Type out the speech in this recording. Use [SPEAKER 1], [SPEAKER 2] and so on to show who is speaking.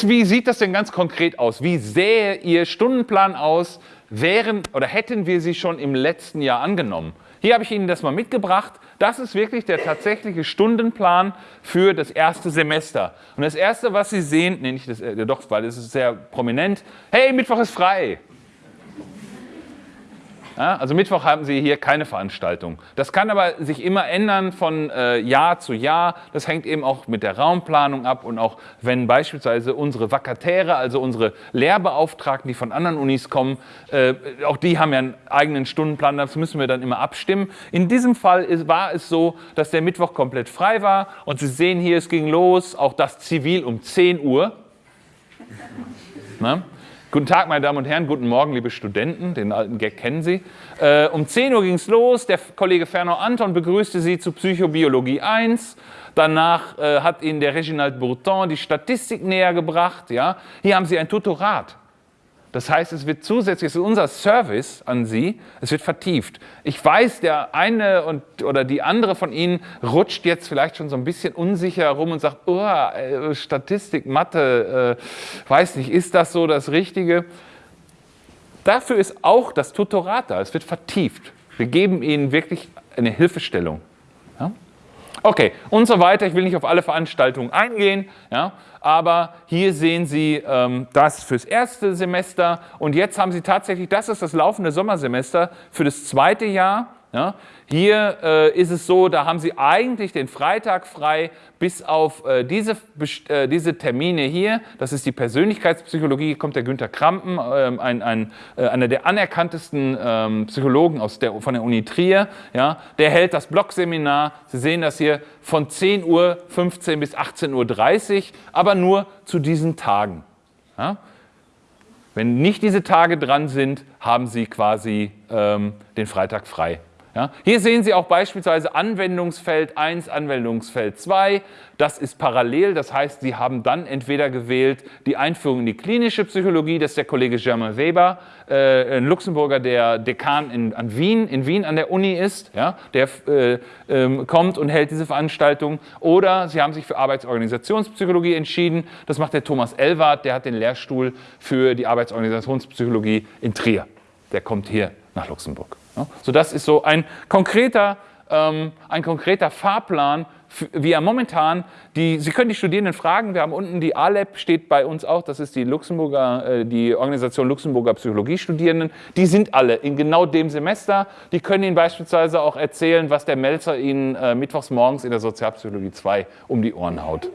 [SPEAKER 1] Wie sieht das denn ganz konkret aus? Wie sähe Ihr Stundenplan aus, wären oder hätten wir sie schon im letzten Jahr angenommen? Hier habe ich Ihnen das mal mitgebracht. Das ist wirklich der tatsächliche Stundenplan für das erste Semester. Und das erste, was Sie sehen, nee, nicht das, äh, doch, weil es ist sehr prominent. Hey, Mittwoch ist frei. Ja, also Mittwoch haben Sie hier keine Veranstaltung. Das kann aber sich immer ändern von äh, Jahr zu Jahr. Das hängt eben auch mit der Raumplanung ab und auch wenn beispielsweise unsere Vakatäre, also unsere Lehrbeauftragten, die von anderen Unis kommen, äh, auch die haben ja einen eigenen Stundenplan, das müssen wir dann immer abstimmen. In diesem Fall ist, war es so, dass der Mittwoch komplett frei war und Sie sehen hier, es ging los, auch das Zivil um 10 Uhr. Na? Guten Tag, meine Damen und Herren, guten Morgen, liebe Studenten, den alten Gag kennen Sie. Äh, um 10 Uhr ging es los, der Kollege Fernau Anton begrüßte Sie zu Psychobiologie 1. Danach äh, hat Ihnen der Reginald Bourton die Statistik näher gebracht. Ja? Hier haben Sie ein Tutorat. Das heißt, es wird zusätzlich, es ist unser Service an Sie, es wird vertieft. Ich weiß, der eine und, oder die andere von Ihnen rutscht jetzt vielleicht schon so ein bisschen unsicher rum und sagt, oh, Statistik, Mathe, äh, weiß nicht, ist das so das Richtige? Dafür ist auch das Tutorat da, es wird vertieft. Wir geben Ihnen wirklich eine Hilfestellung. Ja? Okay, und so weiter. Ich will nicht auf alle Veranstaltungen eingehen, ja, aber hier sehen Sie ähm, das fürs erste Semester und jetzt haben Sie tatsächlich, das ist das laufende Sommersemester für das zweite Jahr. Ja. Hier äh, ist es so, da haben Sie eigentlich den Freitag frei, bis auf äh, diese, äh, diese Termine hier. Das ist die Persönlichkeitspsychologie, hier kommt der Günther Krampen, ähm, ein, ein, äh, einer der anerkanntesten ähm, Psychologen aus der, von der Uni Trier. Ja. Der hält das Blogseminar, Sie sehen das hier, von 10.15 Uhr bis 18.30 Uhr, aber nur zu diesen Tagen. Ja. Wenn nicht diese Tage dran sind, haben Sie quasi ähm, den Freitag frei. Ja, hier sehen Sie auch beispielsweise Anwendungsfeld 1, Anwendungsfeld 2. Das ist parallel, das heißt, Sie haben dann entweder gewählt die Einführung in die klinische Psychologie, das ist der Kollege Germain Weber, äh, ein Luxemburger, der Dekan in, an Wien, in Wien an der Uni ist, ja, der äh, äh, kommt und hält diese Veranstaltung. Oder Sie haben sich für Arbeitsorganisationspsychologie entschieden, das macht der Thomas Elwart, der hat den Lehrstuhl für die Arbeitsorganisationspsychologie in Trier. Der kommt hier nach Luxemburg. So, das ist so ein konkreter, ähm, ein konkreter Fahrplan, wie er momentan, die, Sie können die Studierenden fragen, wir haben unten die ALEP, steht bei uns auch, das ist die, Luxemburger, äh, die Organisation Luxemburger Psychologiestudierenden, die sind alle in genau dem Semester, die können Ihnen beispielsweise auch erzählen, was der Melzer Ihnen äh, mittwochs morgens in der Sozialpsychologie 2 um die Ohren haut.